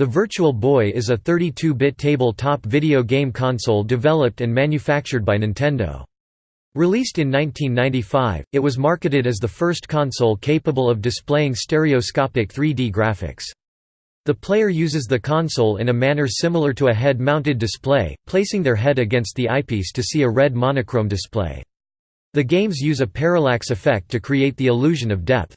The Virtual Boy is a 32-bit tabletop video game console developed and manufactured by Nintendo. Released in 1995, it was marketed as the first console capable of displaying stereoscopic 3D graphics. The player uses the console in a manner similar to a head-mounted display, placing their head against the eyepiece to see a red monochrome display. The games use a parallax effect to create the illusion of depth.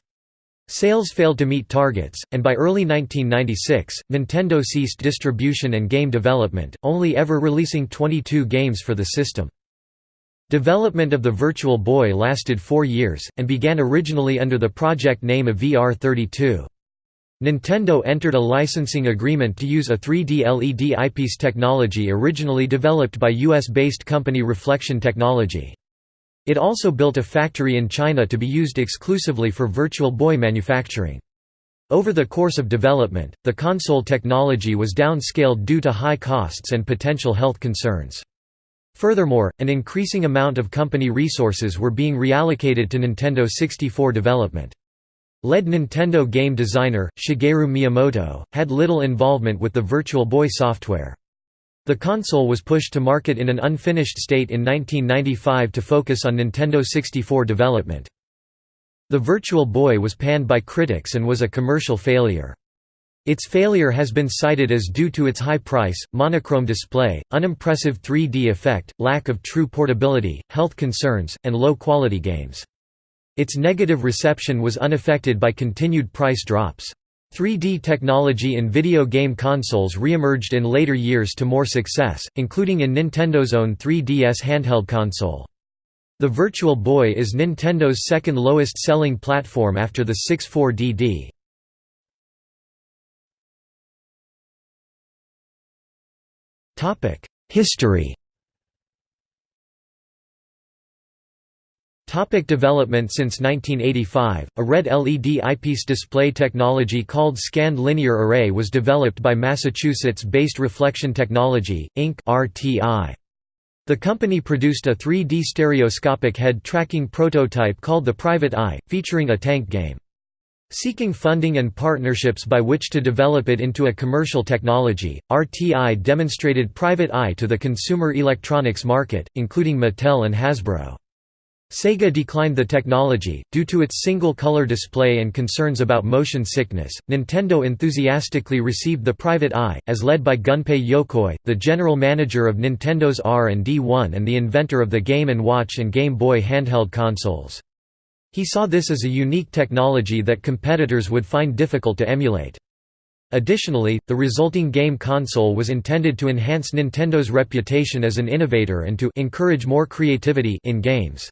Sales failed to meet targets, and by early 1996, Nintendo ceased distribution and game development, only ever releasing 22 games for the system. Development of the Virtual Boy lasted four years, and began originally under the project name of VR32. Nintendo entered a licensing agreement to use a 3D LED eyepiece technology originally developed by US-based company Reflection Technology. It also built a factory in China to be used exclusively for Virtual Boy manufacturing. Over the course of development, the console technology was downscaled due to high costs and potential health concerns. Furthermore, an increasing amount of company resources were being reallocated to Nintendo 64 development. Lead Nintendo game designer, Shigeru Miyamoto, had little involvement with the Virtual Boy software. The console was pushed to market in an unfinished state in 1995 to focus on Nintendo 64 development. The Virtual Boy was panned by critics and was a commercial failure. Its failure has been cited as due to its high price, monochrome display, unimpressive 3D effect, lack of true portability, health concerns, and low-quality games. Its negative reception was unaffected by continued price drops. 3D technology in video game consoles re-emerged in later years to more success, including in Nintendo's own 3DS handheld console. The Virtual Boy is Nintendo's second lowest selling platform after the 64DD. History Topic development Since 1985, a red LED eyepiece display technology called Scanned Linear Array was developed by Massachusetts-based Reflection Technology, Inc. RTI. The company produced a 3D stereoscopic head tracking prototype called the Private Eye, featuring a tank game. Seeking funding and partnerships by which to develop it into a commercial technology, RTI demonstrated Private Eye to the consumer electronics market, including Mattel and Hasbro. Sega declined the technology, due to its single-color display and concerns about motion sickness. Nintendo enthusiastically received the Private Eye, as led by Gunpei Yokoi, the general manager of Nintendo's R&D1 and the inventor of the Game & Watch and Game Boy handheld consoles. He saw this as a unique technology that competitors would find difficult to emulate. Additionally, the resulting game console was intended to enhance Nintendo's reputation as an innovator and to encourage more creativity in games.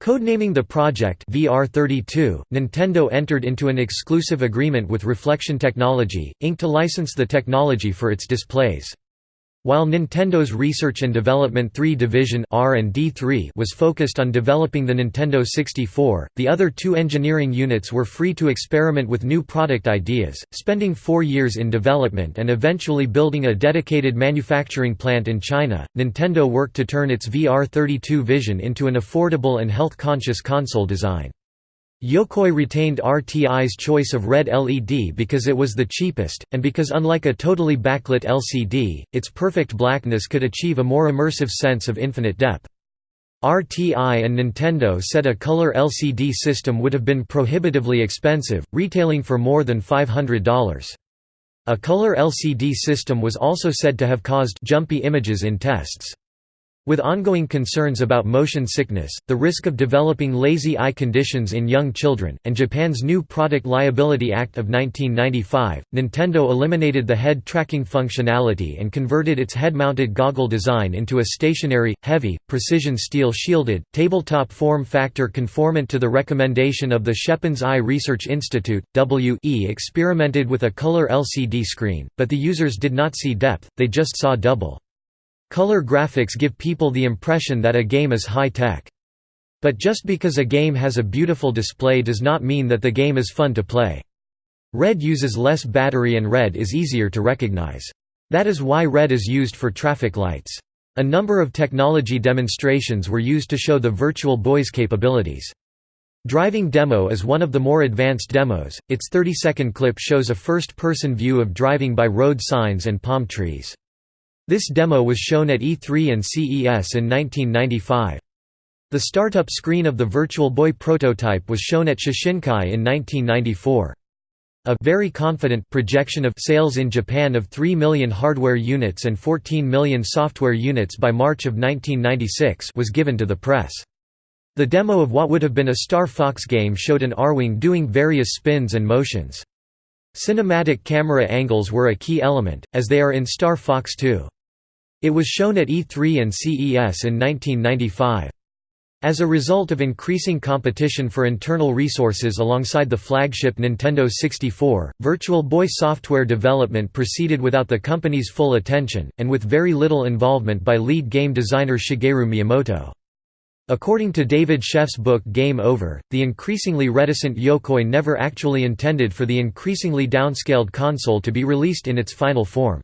Codenaming the project VR32, Nintendo entered into an exclusive agreement with Reflection Technology, Inc. to license the technology for its displays. While Nintendo's Research and Development 3 division R&D3 was focused on developing the Nintendo 64, the other two engineering units were free to experiment with new product ideas, spending four years in development and eventually building a dedicated manufacturing plant in China. Nintendo worked to turn its VR32 vision into an affordable and health-conscious console design. Yokoi retained RTI's choice of red LED because it was the cheapest, and because unlike a totally backlit LCD, its perfect blackness could achieve a more immersive sense of infinite depth. RTI and Nintendo said a color LCD system would have been prohibitively expensive, retailing for more than $500. A color LCD system was also said to have caused jumpy images in tests. With ongoing concerns about motion sickness, the risk of developing lazy eye conditions in young children, and Japan's new Product Liability Act of 1995, Nintendo eliminated the head tracking functionality and converted its head-mounted goggle design into a stationary, heavy, precision steel-shielded, tabletop form factor conformant to the recommendation of the Schepens Eye Research Institute. WE experimented with a color LCD screen, but the users did not see depth, they just saw double. Color graphics give people the impression that a game is high-tech. But just because a game has a beautiful display does not mean that the game is fun to play. Red uses less battery and red is easier to recognize. That is why red is used for traffic lights. A number of technology demonstrations were used to show the Virtual Boy's capabilities. Driving Demo is one of the more advanced demos, its 30-second clip shows a first-person view of driving by road signs and palm trees. This demo was shown at E3 and CES in 1995. The startup screen of the Virtual Boy prototype was shown at Shoshinkai in 1994. A very confident projection of sales in Japan of 3 million hardware units and 14 million software units by March of 1996 was given to the press. The demo of what would have been a Star Fox game showed an Arwing doing various spins and motions. Cinematic camera angles were a key element, as they are in Star Fox 2. It was shown at E3 and CES in 1995. As a result of increasing competition for internal resources alongside the flagship Nintendo 64, Virtual Boy software development proceeded without the company's full attention, and with very little involvement by lead game designer Shigeru Miyamoto. According to David Sheff's book Game Over, the increasingly reticent Yokoi never actually intended for the increasingly downscaled console to be released in its final form.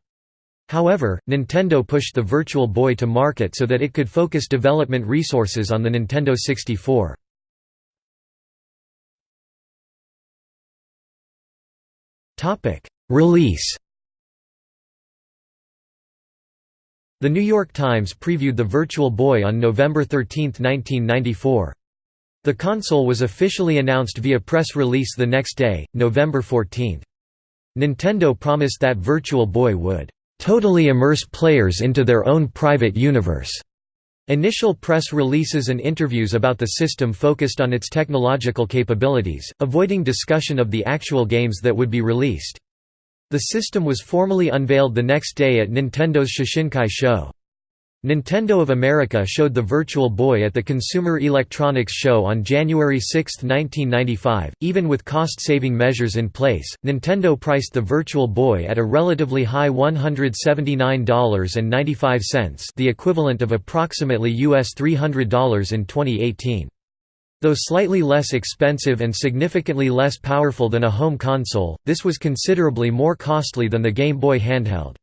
However, Nintendo pushed the Virtual Boy to market so that it could focus development resources on the Nintendo 64. Release The New York Times previewed the Virtual Boy on November 13, 1994. The console was officially announced via press release the next day, November 14. Nintendo promised that Virtual Boy would totally immerse players into their own private universe. Initial press releases and interviews about the system focused on its technological capabilities, avoiding discussion of the actual games that would be released. The system was formally unveiled the next day at Nintendo's Shoshinkai show. Nintendo of America showed the Virtual Boy at the Consumer Electronics Show on January 6, 1995. Even with cost saving measures in place, Nintendo priced the Virtual Boy at a relatively high $179.95, the equivalent of approximately US $300 in 2018. Though slightly less expensive and significantly less powerful than a home console, this was considerably more costly than the Game Boy handheld.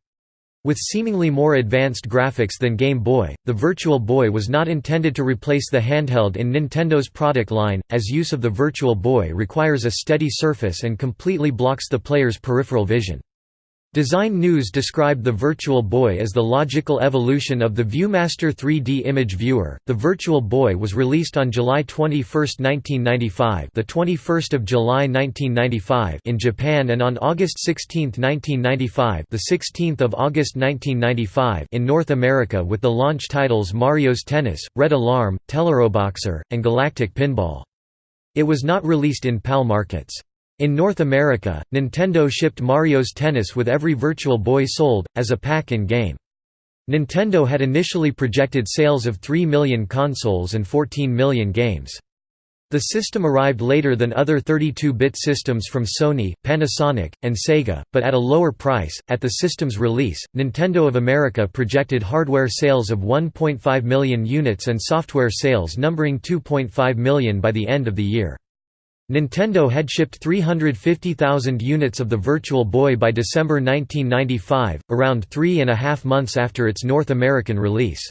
With seemingly more advanced graphics than Game Boy, the Virtual Boy was not intended to replace the handheld in Nintendo's product line, as use of the Virtual Boy requires a steady surface and completely blocks the player's peripheral vision. Design News described the Virtual Boy as the logical evolution of the Viewmaster 3D image viewer. The Virtual Boy was released on July 21, 1995, the 21st of July 1995 in Japan and on August 16, 1995, the 16th of August 1995 in North America with the launch titles Mario's Tennis, Red Alarm, Teleroboxer, and Galactic Pinball. It was not released in PAL markets. In North America, Nintendo shipped Mario's Tennis with every Virtual Boy sold, as a pack-in-game. Nintendo had initially projected sales of 3 million consoles and 14 million games. The system arrived later than other 32-bit systems from Sony, Panasonic, and Sega, but at a lower price. At the system's release, Nintendo of America projected hardware sales of 1.5 million units and software sales numbering 2.5 million by the end of the year. Nintendo had shipped 350,000 units of the Virtual Boy by December 1995, around three and a half months after its North American release.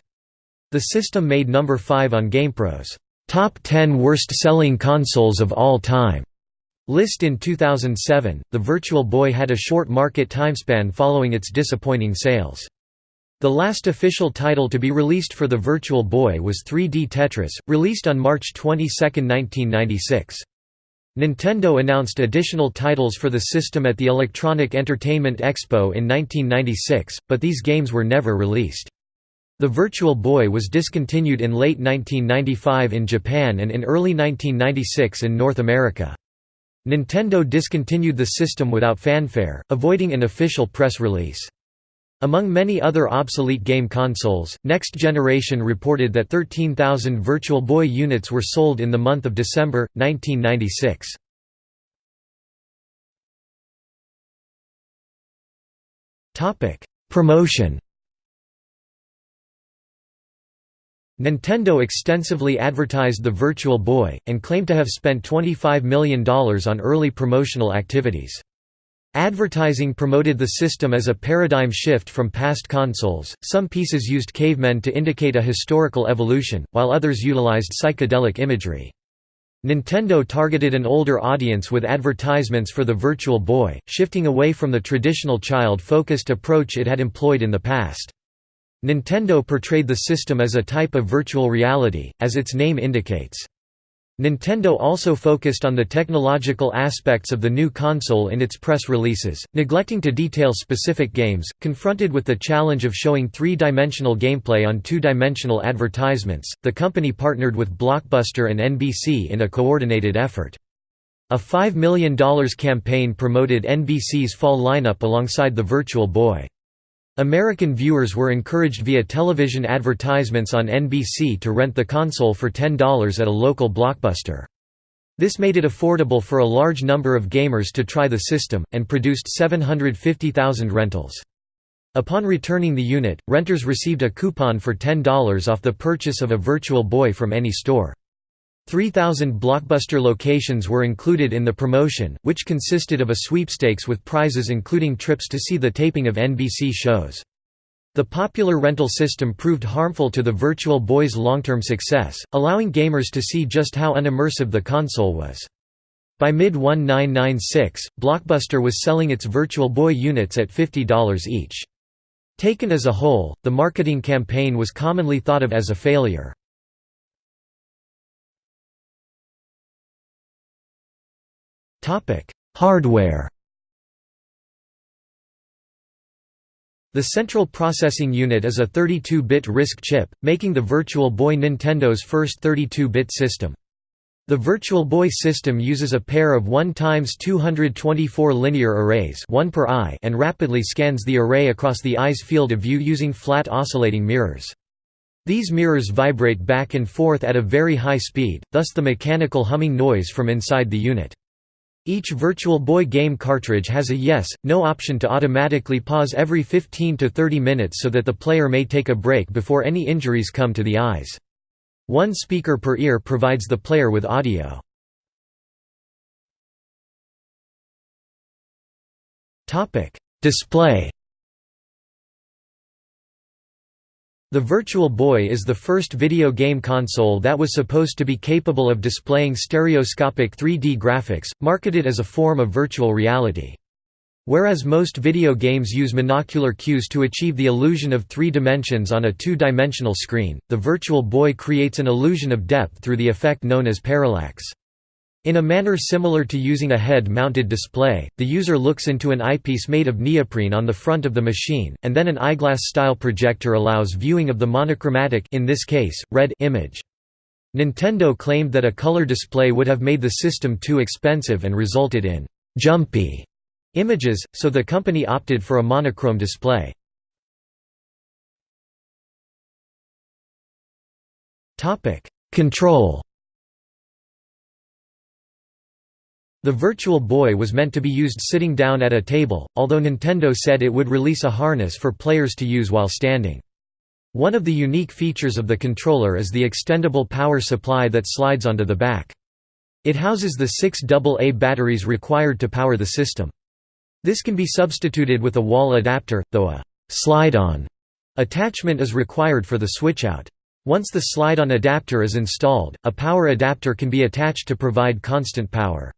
The system made number 5 on GamePro's Top 10 Worst-Selling Consoles of All Time list in 2007. The Virtual Boy had a short market timespan following its disappointing sales. The last official title to be released for the Virtual Boy was 3D Tetris, released on March 22, 1996. Nintendo announced additional titles for the system at the Electronic Entertainment Expo in 1996, but these games were never released. The Virtual Boy was discontinued in late 1995 in Japan and in early 1996 in North America. Nintendo discontinued the system without fanfare, avoiding an official press release. Among many other obsolete game consoles, Next Generation reported that 13,000 Virtual Boy units were sold in the month of December, 1996. Promotion Nintendo extensively advertised the Virtual Boy, and claimed to have spent $25 million on early promotional activities. Advertising promoted the system as a paradigm shift from past consoles. Some pieces used cavemen to indicate a historical evolution, while others utilized psychedelic imagery. Nintendo targeted an older audience with advertisements for the Virtual Boy, shifting away from the traditional child-focused approach it had employed in the past. Nintendo portrayed the system as a type of virtual reality, as its name indicates. Nintendo also focused on the technological aspects of the new console in its press releases, neglecting to detail specific games. Confronted with the challenge of showing three dimensional gameplay on two dimensional advertisements, the company partnered with Blockbuster and NBC in a coordinated effort. A $5 million campaign promoted NBC's fall lineup alongside the Virtual Boy. American viewers were encouraged via television advertisements on NBC to rent the console for $10 at a local blockbuster. This made it affordable for a large number of gamers to try the system, and produced 750,000 rentals. Upon returning the unit, renters received a coupon for $10 off the purchase of a Virtual Boy from any store. 3,000 Blockbuster locations were included in the promotion, which consisted of a sweepstakes with prizes including trips to see the taping of NBC shows. The popular rental system proved harmful to the Virtual Boy's long-term success, allowing gamers to see just how unimmersive the console was. By mid-1996, Blockbuster was selling its Virtual Boy units at $50 each. Taken as a whole, the marketing campaign was commonly thought of as a failure. Hardware The Central Processing Unit is a 32-bit RISC chip, making the Virtual Boy Nintendo's first 32-bit system. The Virtual Boy system uses a pair of 1 x 224 linear arrays one per eye and rapidly scans the array across the eye's field of view using flat oscillating mirrors. These mirrors vibrate back and forth at a very high speed, thus the mechanical humming noise from inside the unit. Each Virtual Boy game cartridge has a yes, no option to automatically pause every 15 to 30 minutes so that the player may take a break before any injuries come to the eyes. One speaker per ear provides the player with audio. Display The Virtual Boy is the first video game console that was supposed to be capable of displaying stereoscopic 3D graphics, marketed as a form of virtual reality. Whereas most video games use monocular cues to achieve the illusion of three dimensions on a two-dimensional screen, the Virtual Boy creates an illusion of depth through the effect known as parallax. In a manner similar to using a head-mounted display, the user looks into an eyepiece made of neoprene on the front of the machine, and then an eyeglass-style projector allows viewing of the monochromatic in this case, red image. Nintendo claimed that a color display would have made the system too expensive and resulted in «jumpy» images, so the company opted for a monochrome display. Control The Virtual Boy was meant to be used sitting down at a table, although Nintendo said it would release a harness for players to use while standing. One of the unique features of the controller is the extendable power supply that slides onto the back. It houses the six AA batteries required to power the system. This can be substituted with a wall adapter, though a «slide-on» attachment is required for the switch-out. Once the slide-on adapter is installed, a power adapter can be attached to provide constant power.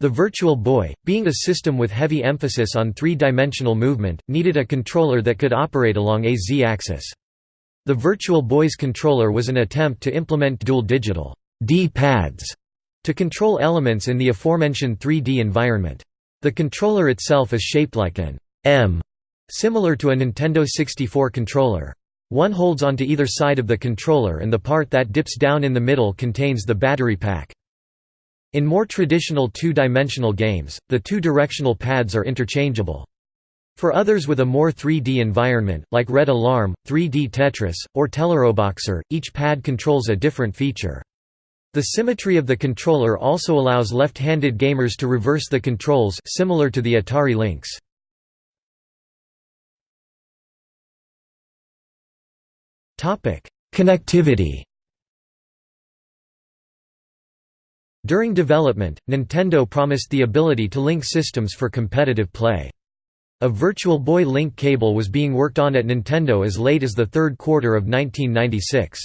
The Virtual Boy, being a system with heavy emphasis on three-dimensional movement, needed a controller that could operate along a z-axis. The Virtual Boy's controller was an attempt to implement dual digital D-pads to control elements in the aforementioned 3D environment. The controller itself is shaped like an M, similar to a Nintendo 64 controller. One holds onto either side of the controller and the part that dips down in the middle contains the battery pack. In more traditional two-dimensional games, the two-directional pads are interchangeable. For others with a more 3D environment, like Red Alarm, 3D Tetris, or Teleroboxer, each pad controls a different feature. The symmetry of the controller also allows left-handed gamers to reverse the controls similar to the Atari Lynx. Connectivity During development, Nintendo promised the ability to link systems for competitive play. A Virtual Boy link cable was being worked on at Nintendo as late as the third quarter of 1996.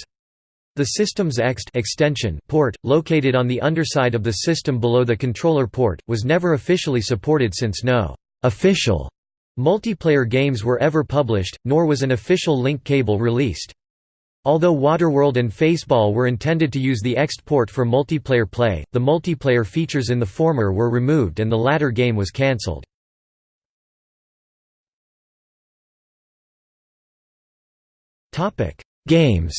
The system's EXT extension port, located on the underside of the system below the controller port, was never officially supported since no «official» multiplayer games were ever published, nor was an official link cable released. Although Waterworld and Faceball were intended to use the EXT port for multiplayer play, the multiplayer features in the former were removed and the latter game was cancelled. Games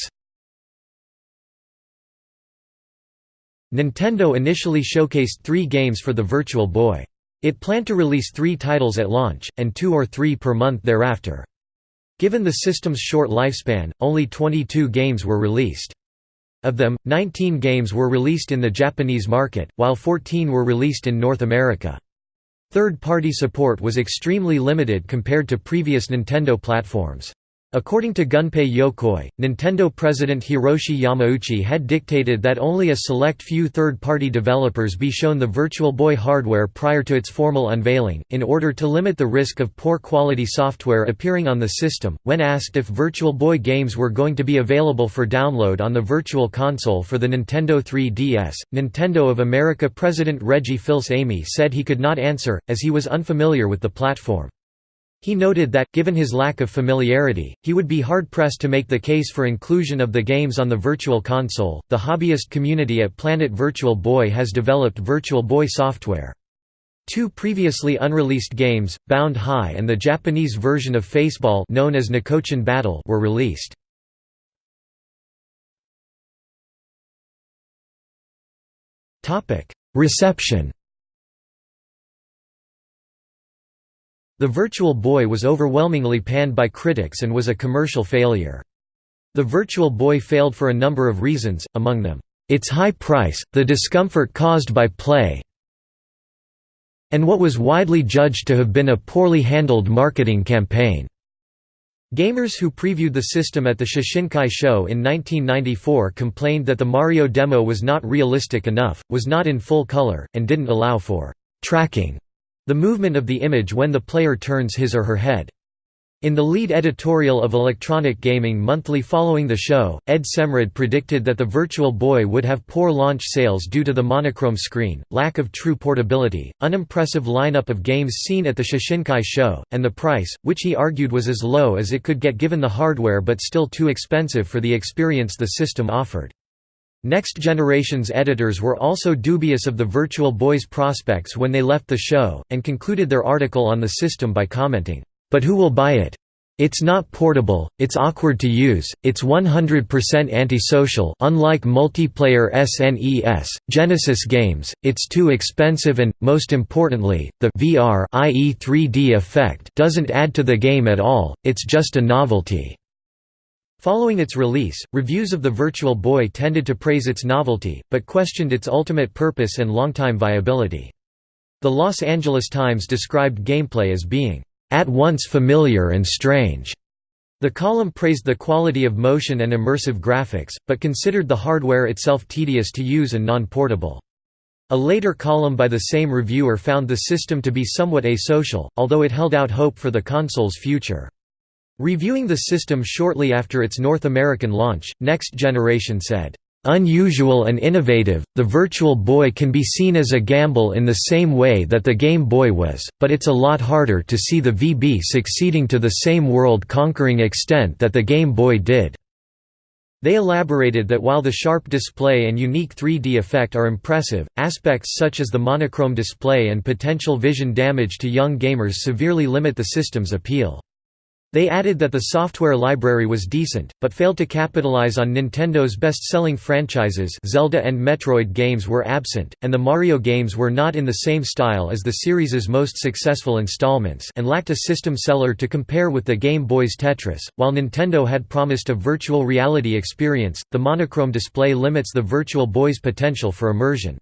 Nintendo initially showcased three games for the Virtual Boy. It planned to release three titles at launch, and two or three per month thereafter. Given the system's short lifespan, only 22 games were released. Of them, 19 games were released in the Japanese market, while 14 were released in North America. Third-party support was extremely limited compared to previous Nintendo platforms. According to Gunpei Yokoi, Nintendo president Hiroshi Yamauchi had dictated that only a select few third-party developers be shown the Virtual Boy hardware prior to its formal unveiling, in order to limit the risk of poor quality software appearing on the system. When asked if Virtual Boy games were going to be available for download on the Virtual Console for the Nintendo 3DS, Nintendo of America president Reggie Fils-Aimé said he could not answer, as he was unfamiliar with the platform. He noted that, given his lack of familiarity, he would be hard-pressed to make the case for inclusion of the games on the Virtual Console. The hobbyist community at Planet Virtual Boy has developed Virtual Boy software. Two previously unreleased games, Bound High and the Japanese version of Faceball known as Nikochan Battle were released. Reception The Virtual Boy was overwhelmingly panned by critics and was a commercial failure. The Virtual Boy failed for a number of reasons, among them, its high price, the discomfort caused by play, and what was widely judged to have been a poorly handled marketing campaign. Gamers who previewed the system at the Shoshinkai show in 1994 complained that the Mario demo was not realistic enough, was not in full color, and didn't allow for tracking the movement of the image when the player turns his or her head. In the lead editorial of Electronic Gaming Monthly following the show, Ed Semrad predicted that the Virtual Boy would have poor launch sales due to the monochrome screen, lack of true portability, unimpressive lineup of games seen at the Shoshinkai show, and the price, which he argued was as low as it could get given the hardware but still too expensive for the experience the system offered. Next Generation's editors were also dubious of the Virtual Boy's prospects when they left the show, and concluded their article on the system by commenting, "...but who will buy it? It's not portable, it's awkward to use, it's 100% antisocial unlike multiplayer SNES, Genesis games, it's too expensive and, most importantly, the VR i.e. 3D effect doesn't add to the game at all, it's just a novelty." Following its release, reviews of the Virtual Boy tended to praise its novelty, but questioned its ultimate purpose and long-time viability. The Los Angeles Times described gameplay as being, "...at once familiar and strange." The column praised the quality of motion and immersive graphics, but considered the hardware itself tedious to use and non-portable. A later column by the same reviewer found the system to be somewhat asocial, although it held out hope for the console's future. Reviewing the system shortly after its North American launch, Next Generation said, "...unusual and innovative, the Virtual Boy can be seen as a gamble in the same way that the Game Boy was, but it's a lot harder to see the VB succeeding to the same world-conquering extent that the Game Boy did." They elaborated that while the sharp display and unique 3D effect are impressive, aspects such as the monochrome display and potential vision damage to young gamers severely limit the system's appeal. They added that the software library was decent, but failed to capitalize on Nintendo's best-selling franchises Zelda and Metroid games were absent, and the Mario games were not in the same style as the series' most successful installments and lacked a system seller to compare with the Game Boy's Tetris. While Nintendo had promised a virtual reality experience, the monochrome display limits the Virtual Boy's potential for immersion.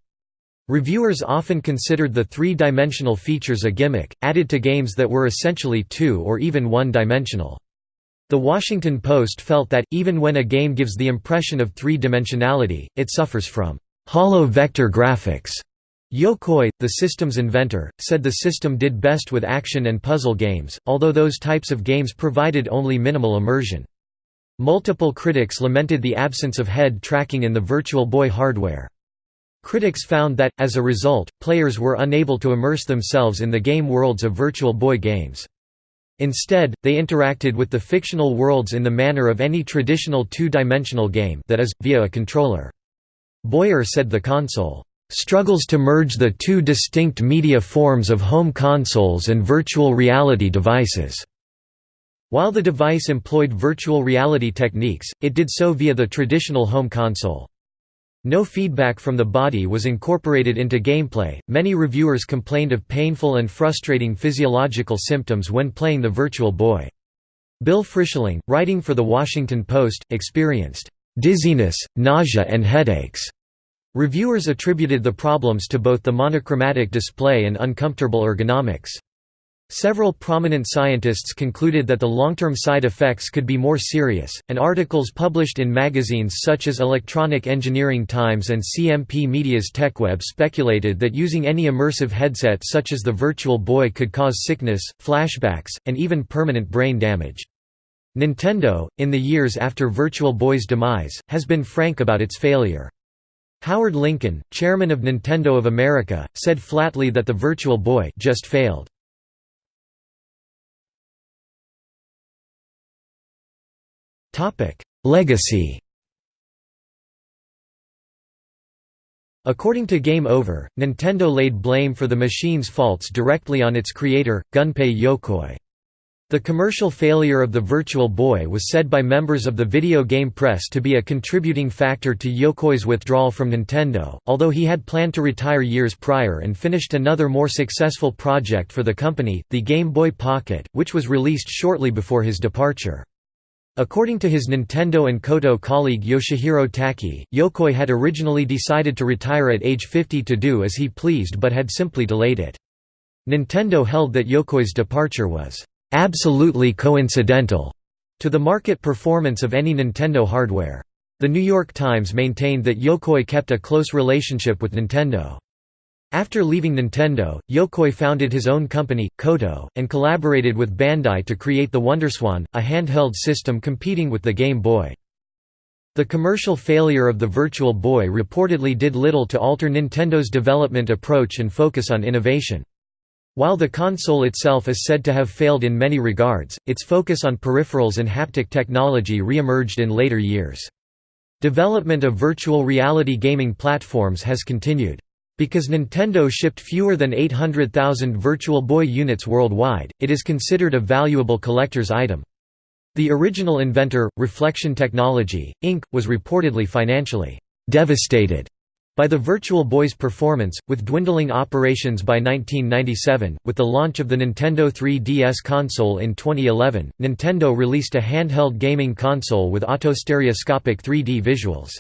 Reviewers often considered the three-dimensional features a gimmick, added to games that were essentially two- or even one-dimensional. The Washington Post felt that, even when a game gives the impression of three-dimensionality, it suffers from «hollow vector graphics». Yokoi, the system's inventor, said the system did best with action and puzzle games, although those types of games provided only minimal immersion. Multiple critics lamented the absence of head tracking in the Virtual Boy hardware. Critics found that, as a result, players were unable to immerse themselves in the game worlds of Virtual Boy games. Instead, they interacted with the fictional worlds in the manner of any traditional two-dimensional game that is, via a controller. Boyer said the console, "...struggles to merge the two distinct media forms of home consoles and virtual reality devices." While the device employed virtual reality techniques, it did so via the traditional home console. No feedback from the body was incorporated into gameplay. Many reviewers complained of painful and frustrating physiological symptoms when playing the Virtual Boy. Bill Frischling, writing for The Washington Post, experienced dizziness, nausea, and headaches. Reviewers attributed the problems to both the monochromatic display and uncomfortable ergonomics. Several prominent scientists concluded that the long-term side effects could be more serious, and articles published in magazines such as Electronic Engineering Times and CMP Media's TechWeb speculated that using any immersive headset such as the Virtual Boy could cause sickness, flashbacks, and even permanent brain damage. Nintendo, in the years after Virtual Boy's demise, has been frank about its failure. Howard Lincoln, chairman of Nintendo of America, said flatly that the Virtual Boy just failed. Legacy According to Game Over, Nintendo laid blame for the machine's faults directly on its creator, Gunpei Yokoi. The commercial failure of the Virtual Boy was said by members of the video game press to be a contributing factor to Yokoi's withdrawal from Nintendo, although he had planned to retire years prior and finished another more successful project for the company, the Game Boy Pocket, which was released shortly before his departure. According to his Nintendo and Koto colleague Yoshihiro Taki, Yokoi had originally decided to retire at age 50 to do as he pleased but had simply delayed it. Nintendo held that Yokoi's departure was "...absolutely coincidental." to the market performance of any Nintendo hardware. The New York Times maintained that Yokoi kept a close relationship with Nintendo. After leaving Nintendo, Yokoi founded his own company, Koto, and collaborated with Bandai to create the WonderSwan, a handheld system competing with the Game Boy. The commercial failure of the Virtual Boy reportedly did little to alter Nintendo's development approach and focus on innovation. While the console itself is said to have failed in many regards, its focus on peripherals and haptic technology re-emerged in later years. Development of virtual reality gaming platforms has continued. Because Nintendo shipped fewer than 800,000 Virtual Boy units worldwide, it is considered a valuable collector's item. The original inventor, Reflection Technology, Inc., was reportedly financially devastated by the Virtual Boy's performance, with dwindling operations by 1997, with the launch of the Nintendo 3DS console in 2011, Nintendo released a handheld gaming console with autostereoscopic 3D visuals.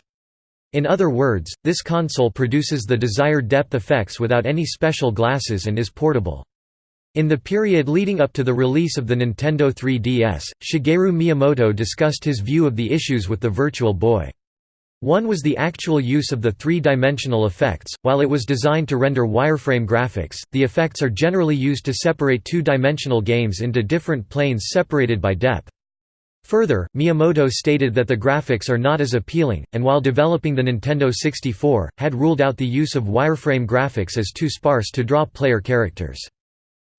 In other words, this console produces the desired depth effects without any special glasses and is portable. In the period leading up to the release of the Nintendo 3DS, Shigeru Miyamoto discussed his view of the issues with the Virtual Boy. One was the actual use of the three-dimensional effects. While it was designed to render wireframe graphics, the effects are generally used to separate two-dimensional games into different planes separated by depth. Further, Miyamoto stated that the graphics are not as appealing, and while developing the Nintendo 64, had ruled out the use of wireframe graphics as too sparse to draw player characters.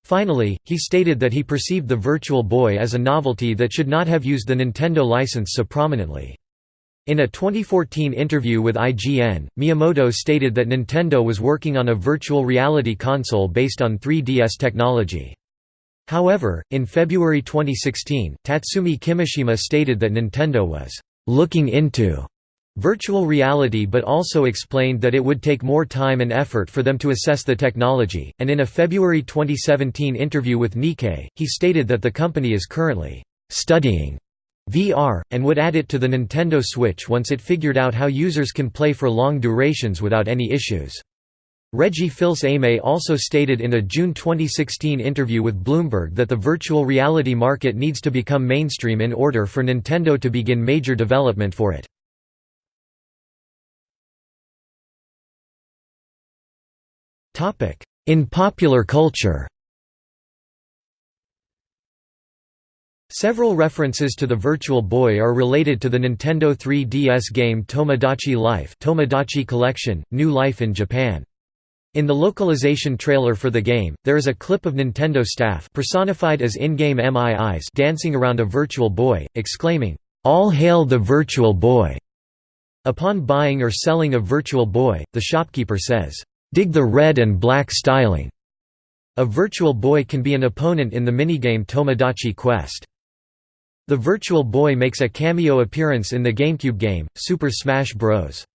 Finally, he stated that he perceived the Virtual Boy as a novelty that should not have used the Nintendo license so prominently. In a 2014 interview with IGN, Miyamoto stated that Nintendo was working on a virtual reality console based on 3DS technology. However, in February 2016, Tatsumi Kimishima stated that Nintendo was «looking into» virtual reality but also explained that it would take more time and effort for them to assess the technology, and in a February 2017 interview with Nikkei, he stated that the company is currently «studying» VR, and would add it to the Nintendo Switch once it figured out how users can play for long durations without any issues. Reggie Fils-Aimé also stated in a June 2016 interview with Bloomberg that the virtual reality market needs to become mainstream in order for Nintendo to begin major development for it. In popular culture Several references to the Virtual Boy are related to the Nintendo 3DS game Tomodachi Life Tomodachi Collection, New Life in Japan. In the localization trailer for the game, there is a clip of Nintendo staff personified as in-game MIIs dancing around a Virtual Boy, exclaiming, "'All hail the Virtual Boy!' Upon buying or selling a Virtual Boy, the shopkeeper says, "'Dig the red and black styling'". A Virtual Boy can be an opponent in the minigame Tomodachi Quest. The Virtual Boy makes a cameo appearance in the GameCube game, Super Smash Bros.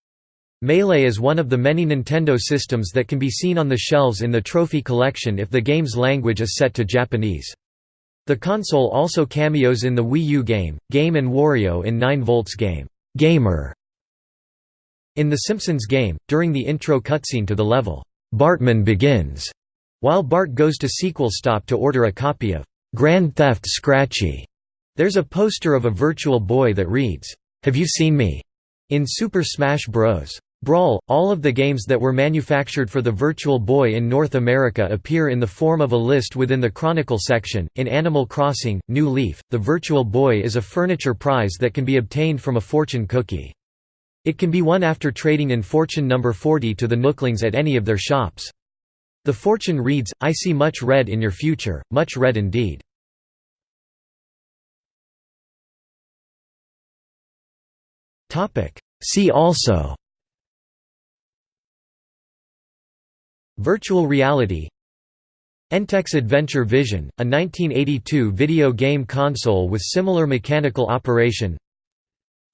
Melee is one of the many Nintendo systems that can be seen on the shelves in the trophy collection if the game's language is set to Japanese. The console also cameos in the Wii U game, Game & Wario in 9 Volts game, Gamer. In The Simpsons game, during the intro cutscene to the level, Bartman Begins, while Bart goes to Sequel Stop to order a copy of Grand Theft Scratchy. There's a poster of a Virtual Boy that reads, "'Have you seen me?' in Super Smash Bros. Brawl, all of the games that were manufactured for the Virtual Boy in North America appear in the form of a list within the Chronicle section. In Animal Crossing, New Leaf, the Virtual Boy is a furniture prize that can be obtained from a fortune cookie. It can be won after trading in fortune number 40 to the Nooklings at any of their shops. The fortune reads, I see much red in your future, much red indeed. See also Virtual reality Entex Adventure Vision, a 1982 video game console with similar mechanical operation.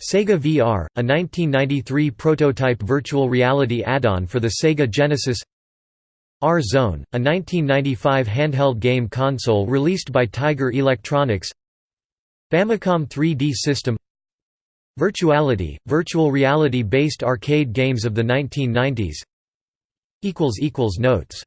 Sega VR, a 1993 prototype virtual reality add-on for the Sega Genesis. R-Zone, a 1995 handheld game console released by Tiger Electronics. Famicom 3D system. Virtuality, virtual reality-based arcade games of the 1990s Notes